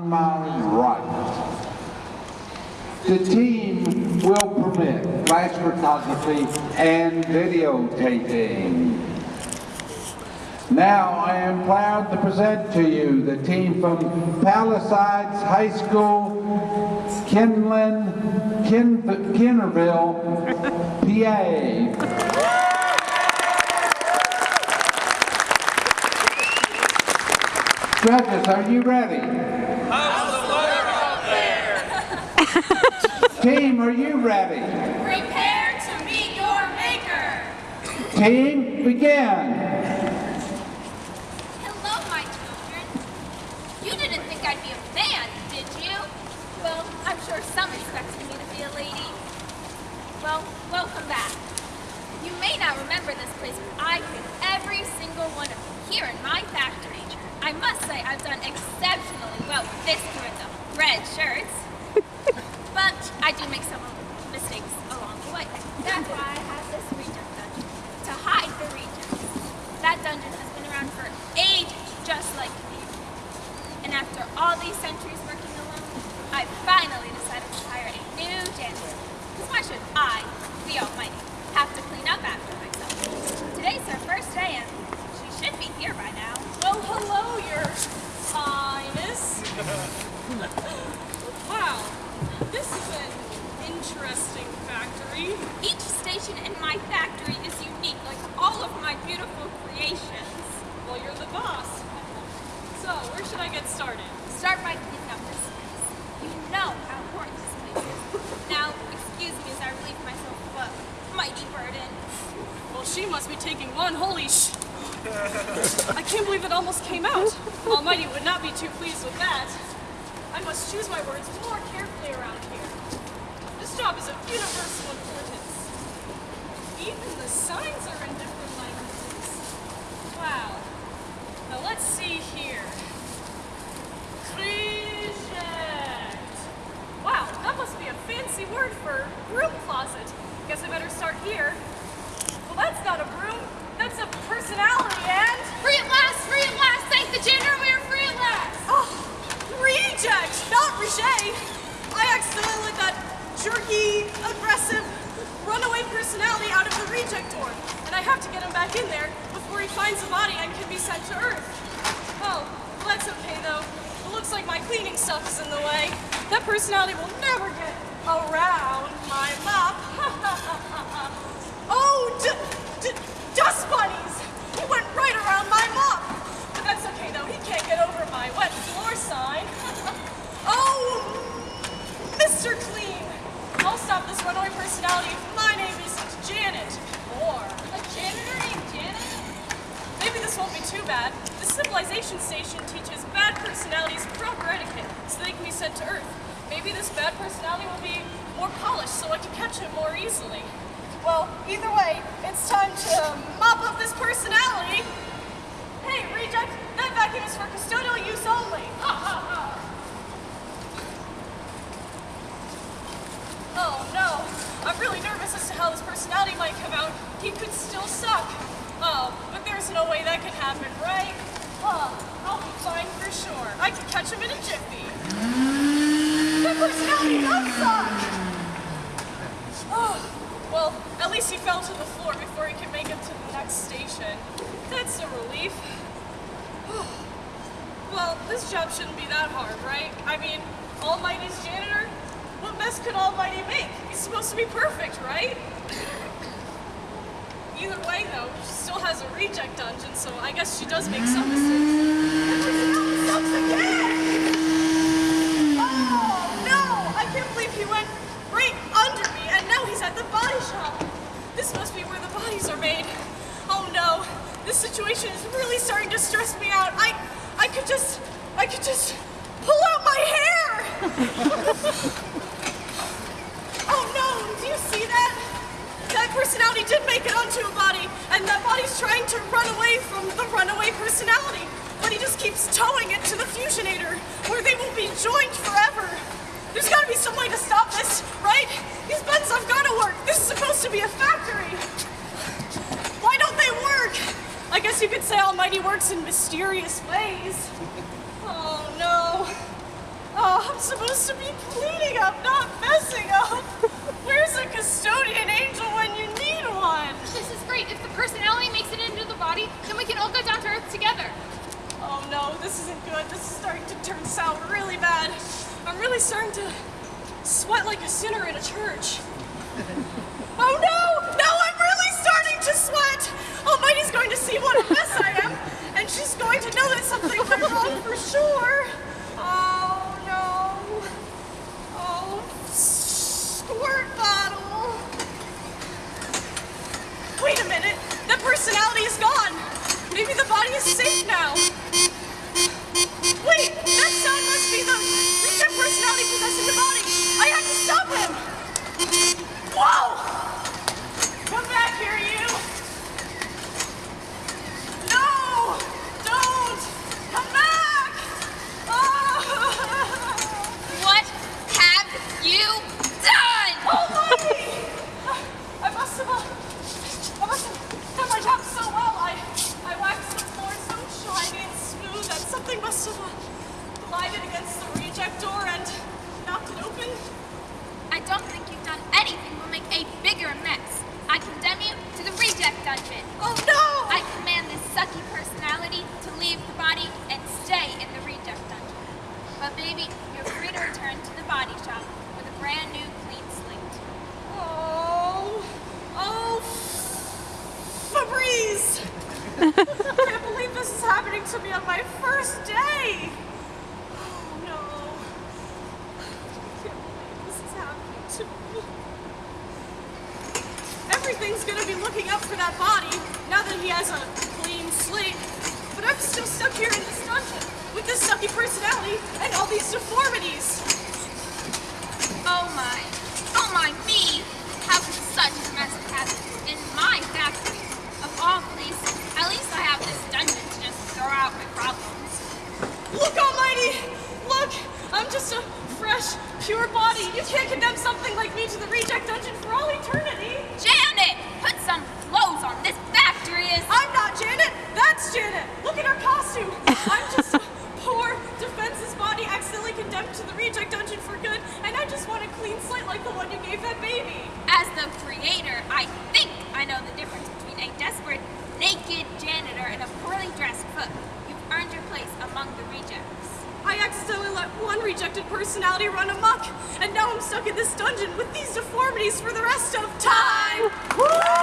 on my right. The team will permit flash photography and videotaping. Now I am proud to present to you the team from Palisades High School, Kinlan, Kin, Kinnerville, PA. Judges, are you ready? How's the water out there? Team, are you ready? Prepare to meet your maker. Team, begin. Hello, my children. You didn't think I'd be a man, did you? Well, I'm sure some expected me to be a lady. Well, welcome back. You may not remember this place, but I picked every single one of you here in my factory. I must say I've done exceptionally well with this curriculum. Red shirts. but I do make some mistakes along the way. That's why I have this reject dungeon. To hide the rejects. That dungeon has been around for ages, just like me. And after all these centuries working alone, I finally decided to hire a new janitor. Because why should I, the Almighty, have to clean up after myself? Today's her first day and she should be here by now. Well, hello, your highness. wow, this is an interesting factory. Each station in my factory is unique, like all of my beautiful creations. Well, you're the boss. So, where should I get started? Start by cleaning up this. You know how important this place is. Now, excuse me as I relieve myself of a mighty burden. Well, she must be taking one holy sh... I can't believe it almost came out. Almighty would not be too pleased with that. I must choose my words more carefully around here. This job is of universal importance. Even the signs are in different languages. Wow. Now let's see here. Personality out of the reject door, and I have to get him back in there before he finds a body and can be sent to Earth. Oh, well, that's okay though. It looks like my cleaning stuff is in the way. That personality will never get around my mop. oh, Civilization station teaches bad personalities proper etiquette so they can be sent to Earth. Maybe this bad personality will be more polished so I can catch him more easily. Well, either way, it's time to um, mop up this personality. Hey, reject, that vacuum is for custodial use only. Ha ha ha. Oh no, I'm really nervous as to how this personality might come out. He could still suck. Oh, but there's no way that can happen, right? Huh, I'll be fine for sure. I can catch him in a jiffy. That personality does suck! Oh, well, at least Oh, he fell to the floor before he could make it to the next station. That's a relief. Well, this job shouldn't be that hard, right? I mean, Almighty's janitor? What mess could Almighty make? He's supposed to be perfect, right? Either way, though, she still has a reject dungeon, so I guess she does make some mistakes. That personality sucks again! Oh, no! I can't believe he went right under me, and now he's at the body shop. This must be where the bodies are made. Oh no, this situation is really starting to stress me out. I, I could just, I could just pull out my hair. oh no, do you see that? That personality did make it onto a body, and that body's trying to run away from the runaway personality. But he just keeps towing it to the fusionator, where they will be joined forever. There's gotta be some way to stop this, right? These buttons have gotta work. This is supposed to be a factory. Why don't they work? I guess you could say Almighty works in mysterious ways. Oh no. Oh, I'm supposed to be cleaning up, not messing up. Where's a custodian angel when you need one? This is great. If the personality makes it into the body, then we can all go down to Earth together. Oh no, this isn't good. This is starting to turn sour really bad. I'm really starting to sweat like a sinner in a church. Oh no! Almighty's going to see what a mess I am, and she's going to know that something went wrong for sure. Oh no. Oh, squirt bottle. Wait a minute. The personality is gone. Maybe the body is safe now. Wait, that sound must be the reject personality possessing the body. I have to stop him. Whoa! Come back here, you. No! Don't! Come back! Oh! What have you done? Almighty! I must have, uh, I must have done my job so well. I, I waxed the floor so shiny and smooth that something must have uh, glided against the reject door and knocked it open. I don't think you've done anything will make a bigger mess. I condemn you to the reject dungeon. Oh no! I command this sucky personality to leave the body and stay in the reject dungeon. But baby, you're free to return to the body shop with a brand new clean slate. Oh, oh, Febreze! I can't believe this is happening to me on my first day. Oh no! I can't believe this is happening to me. Everything's gonna be looking out for that body now that he has a clean slate. But I'm still stuck here in this dungeon with this sucky personality and all these deformities. Oh my, oh my me! How could such a mess happen in my factory? Of all places, at least I have this dungeon to just throw out my problems. Look, Almighty! Look! I'm just a fresh, pure body. You can't condemn something like me to the reject dungeon for all eternity. Janet, put some clothes on. This factory is. I'm not Janet. That's Janet. Look at her costume. I'm just a poor, defenseless body accidentally condemned to the reject dungeon for good, and I just want a clean slate like the one you gave that baby. As the creator, I think I know the difference between a desperate, naked janitor and a poorly dressed cook. You've earned your place among the rejects. I accidentally let one rejected personality run amok, and now I'm stuck in this dungeon with these deformities for the rest of time.